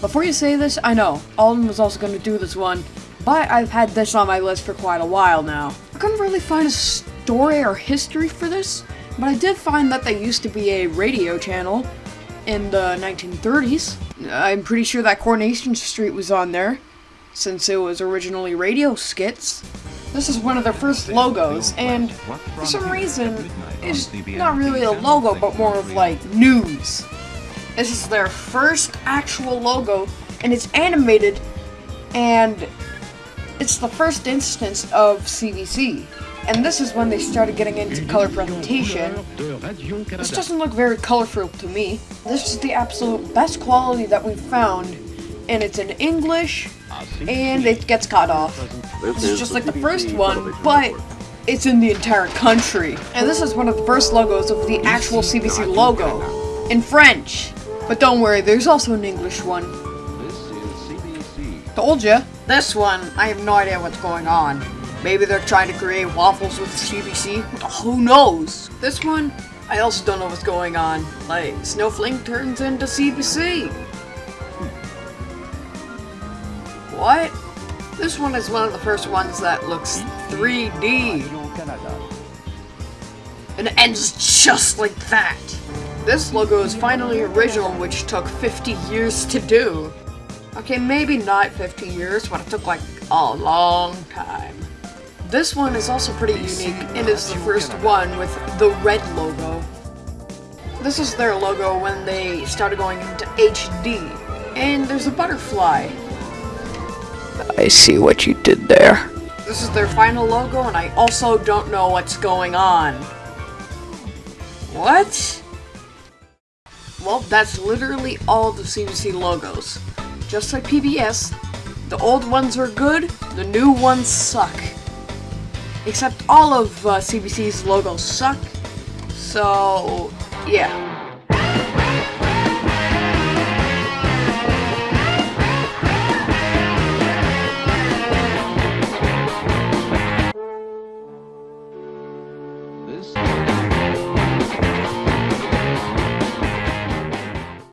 Before you say this, I know, Alden was also going to do this one, but I've had this on my list for quite a while now. I couldn't really find a story or history for this, but I did find that there used to be a radio channel in the 1930s. I'm pretty sure that Coronation Street was on there, since it was originally radio skits. This is one of their first logos, and for some reason, it's not really a logo, but more of like news. This is their first actual logo, and it's animated, and it's the first instance of CBC. And this is when they started getting into color presentation. This doesn't look very colorful to me. This is the absolute best quality that we've found, and it's in English, and it gets cut off. This is just like the first one, but it's in the entire country. And this is one of the first logos of the actual CBC logo, in French. But don't worry, there's also an English one. Told ya. This one, I have no idea what's going on. Maybe they're trying to create waffles with CBC? Who knows? This one, I also don't know what's going on. Like, Snowflake turns into CBC. What? This one is one of the first ones that looks 3D. And it ends just like that. This logo is finally original, which took 50 years to do. Okay, maybe not 50 years, but it took like a long time. This one is also pretty unique, and is the first one with the red logo. This is their logo when they started going into HD, and there's a butterfly. I see what you did there. This is their final logo, and I also don't know what's going on. What? Well, that's literally all the CBC logos. Just like PBS, the old ones are good, the new ones suck. Except all of uh, CBC's logos suck, so yeah. this